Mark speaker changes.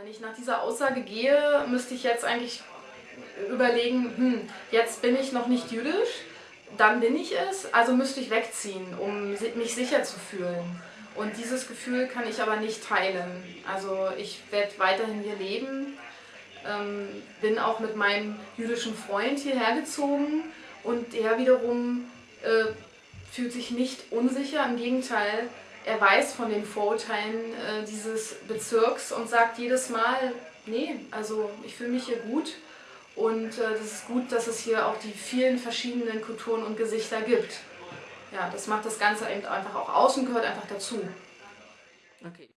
Speaker 1: wenn ich nach dieser Aussage gehe, müsste ich jetzt eigentlich überlegen, hm, jetzt bin ich noch nicht jüdisch, dann bin ich es, also müsste ich wegziehen, um mich sicher zu fühlen. Und dieses Gefühl kann ich aber nicht teilen. Also ich werde weiterhin hier leben, ähm, bin auch mit meinem jüdischen Freund hierher gezogen und er wiederum äh, fühlt sich nicht unsicher, im Gegenteil, er weiß von den Vorurteilen äh, dieses Bezirks und sagt jedes Mal, nee, also ich fühle mich hier gut und äh, das ist gut, dass es hier auch die vielen verschiedenen Kulturen und Gesichter gibt. Ja, das macht das Ganze eben einfach auch aus und gehört einfach dazu.
Speaker 2: Okay.